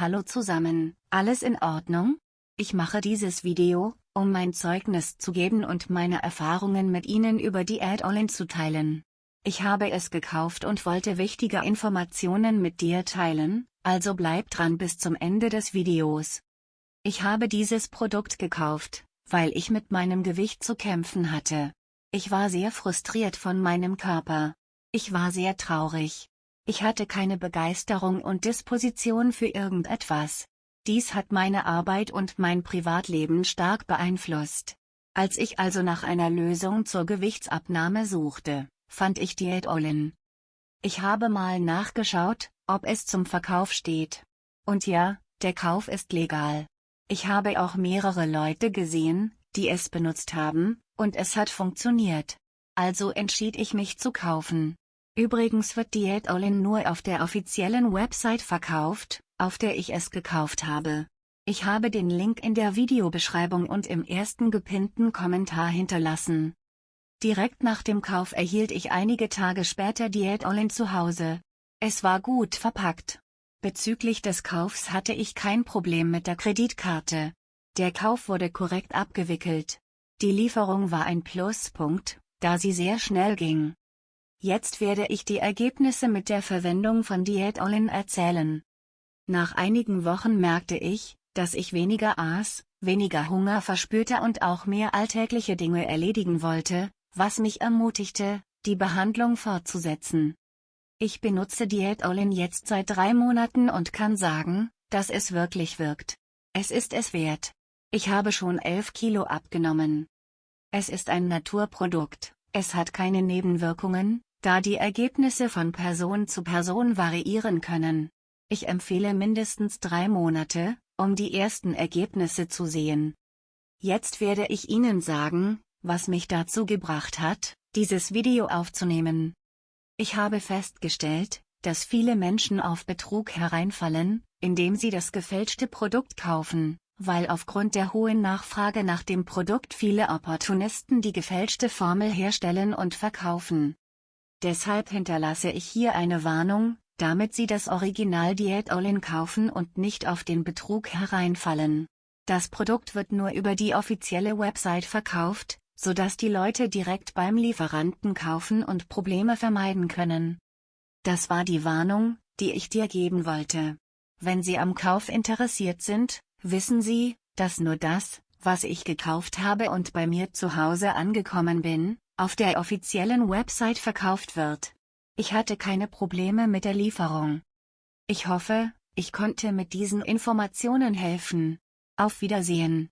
Hallo zusammen, alles in Ordnung? Ich mache dieses Video, um mein Zeugnis zu geben und meine Erfahrungen mit Ihnen über die Add-on zu teilen. Ich habe es gekauft und wollte wichtige Informationen mit dir teilen, also bleib dran bis zum Ende des Videos. Ich habe dieses Produkt gekauft, weil ich mit meinem Gewicht zu kämpfen hatte. Ich war sehr frustriert von meinem Körper. Ich war sehr traurig. Ich hatte keine Begeisterung und Disposition für irgendetwas. Dies hat meine Arbeit und mein Privatleben stark beeinflusst. Als ich also nach einer Lösung zur Gewichtsabnahme suchte, fand ich Diät Olin. Ich habe mal nachgeschaut, ob es zum Verkauf steht. Und ja, der Kauf ist legal. Ich habe auch mehrere Leute gesehen, die es benutzt haben, und es hat funktioniert. Also entschied ich mich zu kaufen. Übrigens wird Diät Olin nur auf der offiziellen Website verkauft, auf der ich es gekauft habe. Ich habe den Link in der Videobeschreibung und im ersten gepinnten Kommentar hinterlassen. Direkt nach dem Kauf erhielt ich einige Tage später Diät Olin zu Hause. Es war gut verpackt. Bezüglich des Kaufs hatte ich kein Problem mit der Kreditkarte. Der Kauf wurde korrekt abgewickelt. Die Lieferung war ein Pluspunkt, da sie sehr schnell ging. Jetzt werde ich die Ergebnisse mit der Verwendung von Diät Olin erzählen. Nach einigen Wochen merkte ich, dass ich weniger aß, weniger Hunger verspürte und auch mehr alltägliche Dinge erledigen wollte, was mich ermutigte, die Behandlung fortzusetzen. Ich benutze Diät Olin jetzt seit drei Monaten und kann sagen, dass es wirklich wirkt. Es ist es wert. Ich habe schon 11 Kilo abgenommen. Es ist ein Naturprodukt, es hat keine Nebenwirkungen, da die Ergebnisse von Person zu Person variieren können. Ich empfehle mindestens drei Monate, um die ersten Ergebnisse zu sehen. Jetzt werde ich Ihnen sagen, was mich dazu gebracht hat, dieses Video aufzunehmen. Ich habe festgestellt, dass viele Menschen auf Betrug hereinfallen, indem sie das gefälschte Produkt kaufen, weil aufgrund der hohen Nachfrage nach dem Produkt viele Opportunisten die gefälschte Formel herstellen und verkaufen. Deshalb hinterlasse ich hier eine Warnung, damit Sie das Original Diät Olin kaufen und nicht auf den Betrug hereinfallen. Das Produkt wird nur über die offizielle Website verkauft, sodass die Leute direkt beim Lieferanten kaufen und Probleme vermeiden können. Das war die Warnung, die ich dir geben wollte. Wenn Sie am Kauf interessiert sind, wissen Sie, dass nur das, was ich gekauft habe und bei mir zu Hause angekommen bin, auf der offiziellen Website verkauft wird. Ich hatte keine Probleme mit der Lieferung. Ich hoffe, ich konnte mit diesen Informationen helfen. Auf Wiedersehen.